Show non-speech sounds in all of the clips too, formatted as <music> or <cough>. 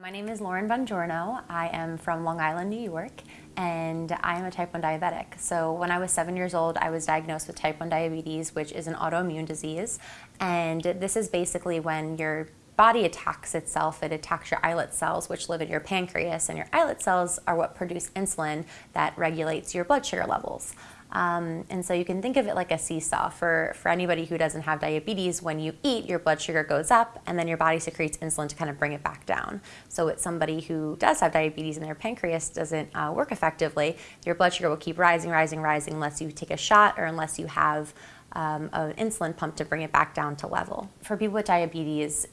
My name is Lauren Bongiorno. I am from Long Island, New York, and I am a type 1 diabetic. So when I was seven years old, I was diagnosed with type 1 diabetes, which is an autoimmune disease. And this is basically when your body attacks itself. It attacks your islet cells, which live in your pancreas, and your islet cells are what produce insulin that regulates your blood sugar levels. Um, and so you can think of it like a seesaw. For, for anybody who doesn't have diabetes, when you eat, your blood sugar goes up and then your body secretes insulin to kind of bring it back down. So it's somebody who does have diabetes and their pancreas doesn't uh, work effectively, your blood sugar will keep rising, rising, rising unless you take a shot or unless you have um, an insulin pump to bring it back down to level. For people with diabetes,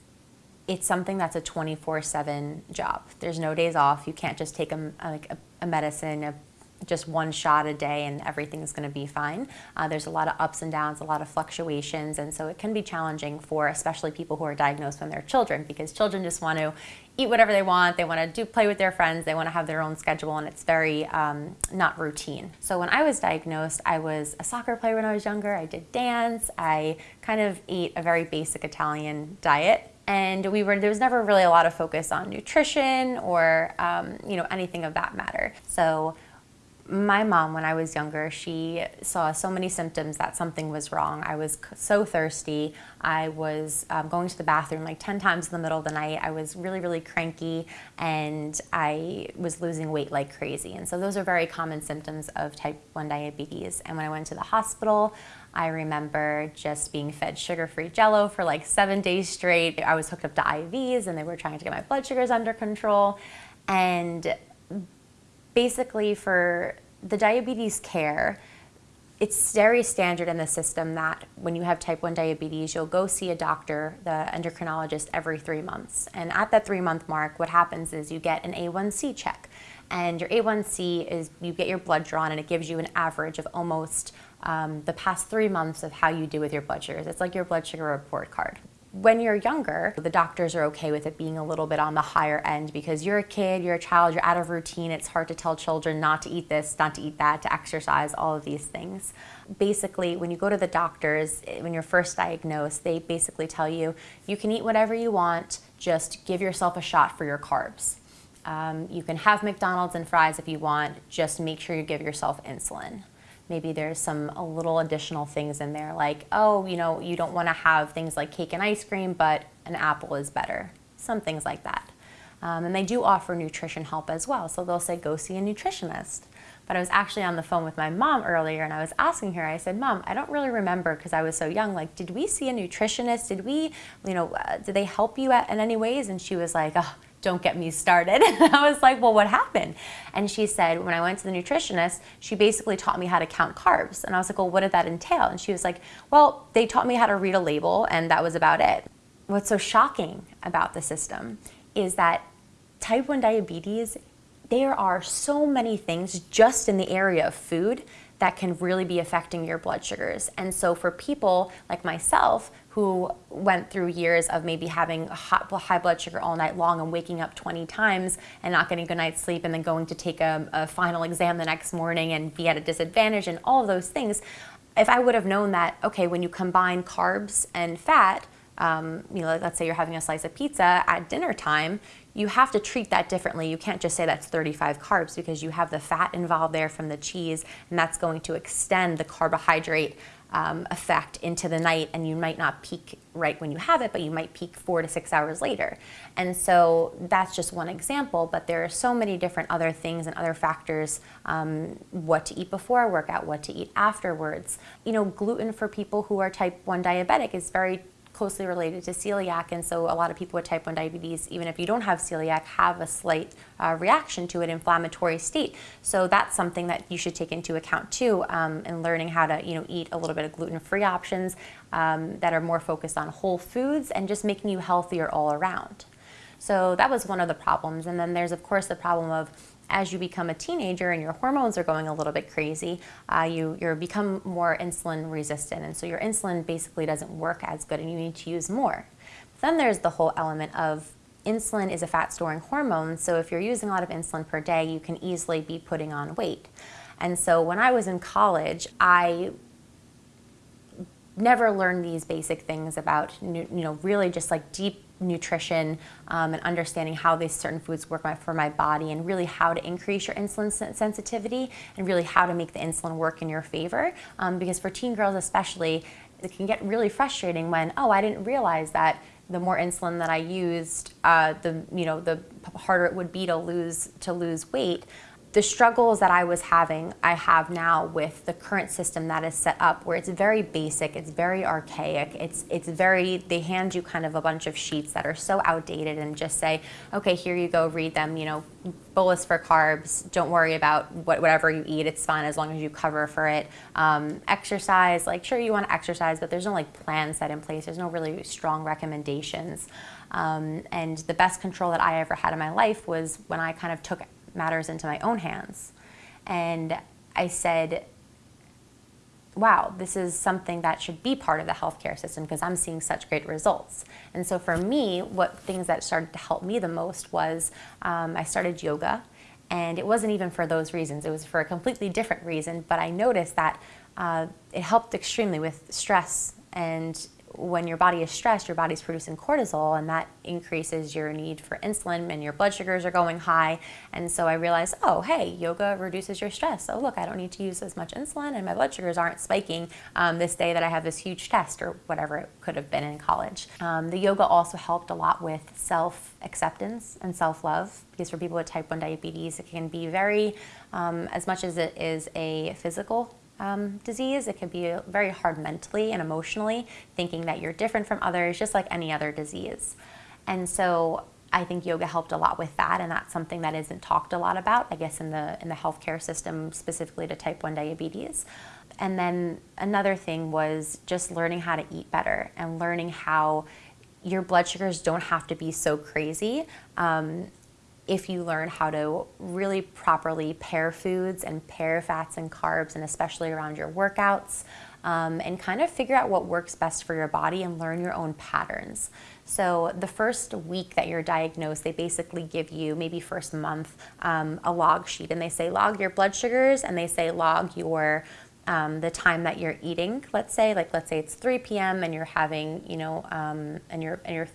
it's something that's a 24-7 job. There's no days off. You can't just take a, a, a medicine, a just one shot a day and everything's going to be fine. Uh, there's a lot of ups and downs, a lot of fluctuations, and so it can be challenging for especially people who are diagnosed when they're children because children just want to eat whatever they want, they want to do play with their friends, they want to have their own schedule, and it's very um, not routine. So when I was diagnosed, I was a soccer player when I was younger, I did dance, I kind of ate a very basic Italian diet, and we were there was never really a lot of focus on nutrition or um, you know anything of that matter. So my mom, when I was younger, she saw so many symptoms that something was wrong. I was so thirsty. I was um, going to the bathroom like 10 times in the middle of the night. I was really, really cranky and I was losing weight like crazy. And so those are very common symptoms of type 1 diabetes. And when I went to the hospital, I remember just being fed sugar-free jello for like seven days straight. I was hooked up to IVs and they were trying to get my blood sugars under control. And basically for the diabetes care, it's very standard in the system that when you have type 1 diabetes, you'll go see a doctor, the endocrinologist, every three months. And at that three month mark, what happens is you get an A1C check. And your A1C is you get your blood drawn and it gives you an average of almost um, the past three months of how you do with your blood sugars. It's like your blood sugar report card. When you're younger, the doctors are okay with it being a little bit on the higher end because you're a kid, you're a child, you're out of routine. It's hard to tell children not to eat this, not to eat that, to exercise, all of these things. Basically, when you go to the doctors, when you're first diagnosed, they basically tell you, you can eat whatever you want, just give yourself a shot for your carbs. Um, you can have McDonald's and fries if you want, just make sure you give yourself insulin. Maybe there's some a little additional things in there like, oh, you know, you don't want to have things like cake and ice cream, but an apple is better. Some things like that. Um, and they do offer nutrition help as well. So they'll say, go see a nutritionist. But I was actually on the phone with my mom earlier and I was asking her, I said, Mom, I don't really remember because I was so young, like, did we see a nutritionist? Did we, you know, uh, did they help you at, in any ways? And she was like, oh, don't get me started. <laughs> And I was like, well, what happened? And she said, when I went to the nutritionist, she basically taught me how to count carbs. And I was like, well, what did that entail? And she was like, well, they taught me how to read a label and that was about it. What's so shocking about the system is that type 1 diabetes, there are so many things just in the area of food that can really be affecting your blood sugars. And so for people like myself who went through years of maybe having hot, high blood sugar all night long and waking up 20 times and not getting a good night's sleep and then going to take a, a final exam the next morning and be at a disadvantage and all those things, if I would have known that, okay, when you combine carbs and fat, um, you know, let's say you're having a slice of pizza at dinner time, you have to treat that differently. You can't just say that's 35 carbs because you have the fat involved there from the cheese and that's going to extend the carbohydrate um, effect into the night and you might not peak right when you have it, but you might peak four to six hours later. And so that's just one example, but there are so many different other things and other factors, um, what to eat before a workout, what to eat afterwards. You know, gluten for people who are type 1 diabetic is very closely related to celiac and so a lot of people with type 1 diabetes, even if you don't have celiac, have a slight uh, reaction to an inflammatory state. So that's something that you should take into account too um, in learning how to you know, eat a little bit of gluten-free options um, that are more focused on whole foods and just making you healthier all around. So that was one of the problems. And then there's of course the problem of as you become a teenager and your hormones are going a little bit crazy, uh, you you become more insulin resistant. And so your insulin basically doesn't work as good and you need to use more. Then there's the whole element of insulin is a fat storing hormone. So if you're using a lot of insulin per day, you can easily be putting on weight. And so when I was in college, I never learned these basic things about, you know, really just like deep nutrition um, and understanding how these certain foods work my, for my body and really how to increase your insulin sensitivity and really how to make the insulin work in your favor. Um, because for teen girls especially, it can get really frustrating when, oh, I didn't realize that the more insulin that I used, uh, the you know the harder it would be to lose to lose weight the struggles that I was having, I have now with the current system that is set up where it's very basic, it's very archaic, it's, it's very, they hand you kind of a bunch of sheets that are so outdated and just say, okay, here you go, read them, you know, bolus for carbs, don't worry about what, whatever you eat, it's fine as long as you cover for it. Um, exercise, like sure you want to exercise, but there's no like plan set in place, there's no really strong recommendations. Um, and the best control that I ever had in my life was when I kind of took matters into my own hands. And I said, wow, this is something that should be part of the healthcare system because I'm seeing such great results. And so for me, what things that started to help me the most was um, I started yoga. And it wasn't even for those reasons, it was for a completely different reason. But I noticed that uh, it helped extremely with stress and when your body is stressed, your body's producing cortisol, and that increases your need for insulin, and your blood sugars are going high. And so I realized, oh, hey, yoga reduces your stress. So look, I don't need to use as much insulin, and my blood sugars aren't spiking um, this day that I have this huge test or whatever it could have been in college. Um, the yoga also helped a lot with self acceptance and self love because for people with type 1 diabetes, it can be very, um, as much as it is a physical um, disease. It can be very hard mentally and emotionally, thinking that you're different from others, just like any other disease. And so I think yoga helped a lot with that, and that's something that isn't talked a lot about, I guess, in the in the healthcare system, specifically to type 1 diabetes. And then another thing was just learning how to eat better and learning how your blood sugars don't have to be so crazy. Um, if you learn how to really properly pair foods and pair fats and carbs, and especially around your workouts, um, and kind of figure out what works best for your body and learn your own patterns. So the first week that you're diagnosed, they basically give you, maybe first month, um, a log sheet, and they say log your blood sugars, and they say log your um, the time that you're eating. Let's say, like let's say it's 3 p.m. and you're having, you know, um, and you're and you're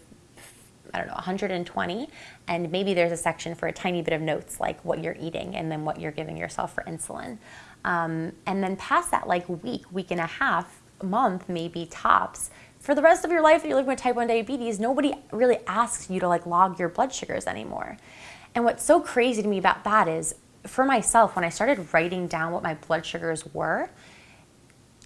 I don't know, 120, and maybe there's a section for a tiny bit of notes like what you're eating and then what you're giving yourself for insulin. Um, and then past that like week, week and a half, month maybe tops, for the rest of your life that you're living with type 1 diabetes, nobody really asks you to like log your blood sugars anymore. And what's so crazy to me about that is for myself, when I started writing down what my blood sugars were,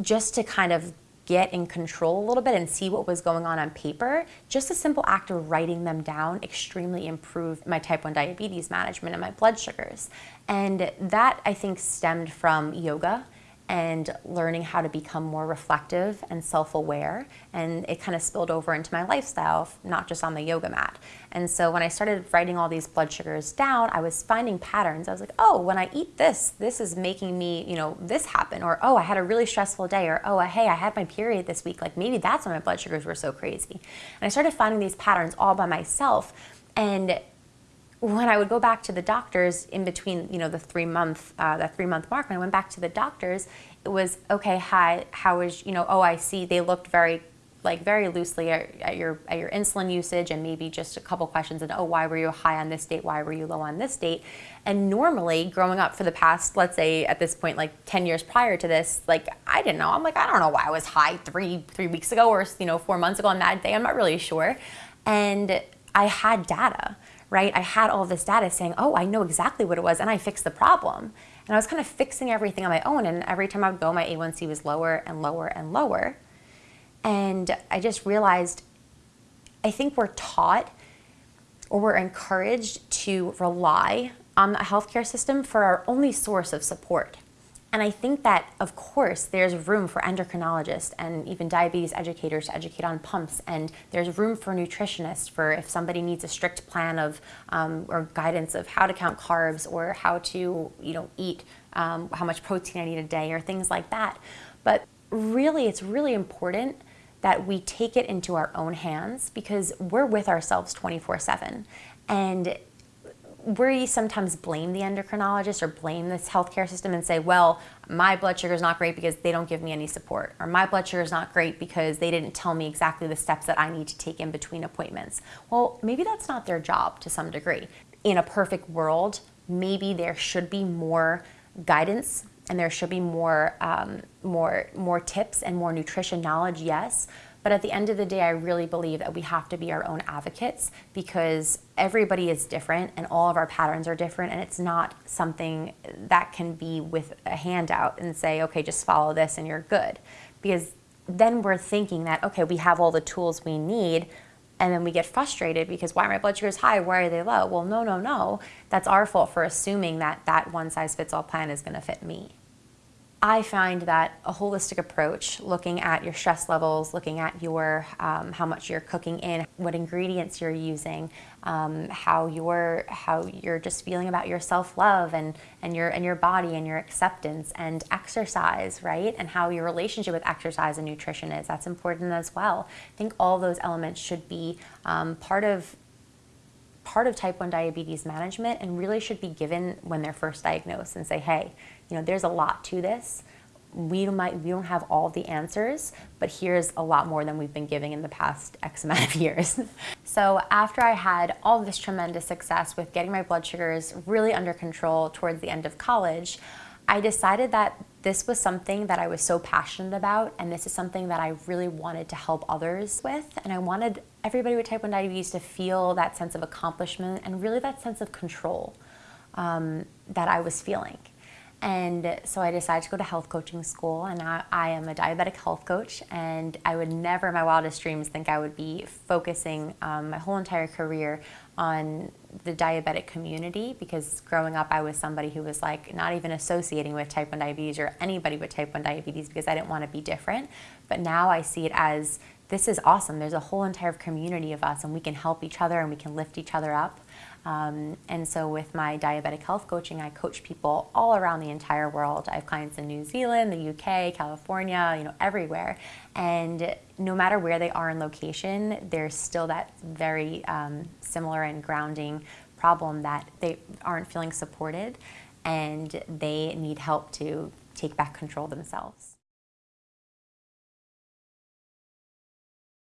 just to kind of get in control a little bit and see what was going on on paper, just a simple act of writing them down extremely improved my type 1 diabetes management and my blood sugars. And that I think stemmed from yoga and learning how to become more reflective and self-aware. And it kind of spilled over into my lifestyle not just on the yoga mat. And so when i started writing all these blood sugars down i was finding patterns. I was like oh when i eat this this is making me you know this happen. Or oh i had a really stressful day. Or oh hey i had my period this week. Like maybe that's why my blood sugars were so crazy. And i started finding these patterns all by myself. And when I would go back to the doctors in between, you know, the three month, uh, that three month mark, when I went back to the doctors, it was, okay, hi, how is, you know, oh, I see they looked very, like very loosely at, at, your, at your insulin usage and maybe just a couple questions and, oh, why were you high on this date? Why were you low on this date? And normally growing up for the past, let's say at this point, like 10 years prior to this, like, I didn't know. I'm like, I don't know why I was high three, three weeks ago or, you know, four months ago on that day. I'm not really sure. And I had data right? I had all this data saying, oh, I know exactly what it was and I fixed the problem. And I was kind of fixing everything on my own. And every time I would go, my A1C was lower and lower and lower. And I just realized I think we're taught or we're encouraged to rely on the healthcare system for our only source of support. And I think that, of course, there's room for endocrinologists and even diabetes educators to educate on pumps, and there's room for nutritionists for if somebody needs a strict plan of um, or guidance of how to count carbs or how to, you know, eat um, how much protein I need a day or things like that. But really, it's really important that we take it into our own hands because we're with ourselves 24 7. And we sometimes blame the endocrinologist or blame this healthcare system and say, well, my blood sugar is not great because they don't give me any support, or my blood sugar is not great because they didn't tell me exactly the steps that I need to take in between appointments. Well, maybe that's not their job to some degree. In a perfect world, maybe there should be more guidance and there should be more, um, more, more tips and more nutrition knowledge, yes. But at the end of the day, I really believe that we have to be our own advocates because everybody is different and all of our patterns are different and it's not something that can be with a handout and say, okay, just follow this and you're good. Because then we're thinking that, okay, we have all the tools we need and then we get frustrated because why are my blood sugars high? Why are they low? Well, no, no, no. That's our fault for assuming that that one size fits all plan is going to fit me. I find that a holistic approach, looking at your stress levels, looking at your um, how much you're cooking in, what ingredients you're using, um, how you're how you're just feeling about your self love and and your and your body and your acceptance and exercise, right? And how your relationship with exercise and nutrition is. That's important as well. I think all those elements should be um, part of part of type 1 diabetes management and really should be given when they're first diagnosed and say, hey, you know, there's a lot to this. We might we don't have all the answers, but here's a lot more than we've been giving in the past X <laughs> amount of years. so after I had all this tremendous success with getting my blood sugars really under control towards the end of college, I decided that this was something that I was so passionate about and this is something that I really wanted to help others with and I wanted everybody with type 1 diabetes to feel that sense of accomplishment and really that sense of control um, that I was feeling. And so I decided to go to health coaching school and I, I, am a diabetic health coach and I would never in my wildest dreams think I would be focusing um, my whole entire career on the diabetic community because growing up I was somebody who was like not even associating with type 1 diabetes or anybody with type 1 diabetes because I didn't want to be different. But now I see it as this is awesome. There's a whole entire community of us and we can help each other and we can lift each other up. Um, and so with my diabetic health coaching, I coach people all around the entire world. I have clients in New Zealand, the UK, California, you know, everywhere. And no matter where they are in location, there's still that very um, similar and grounding problem that they aren't feeling supported and they need help to take back control themselves.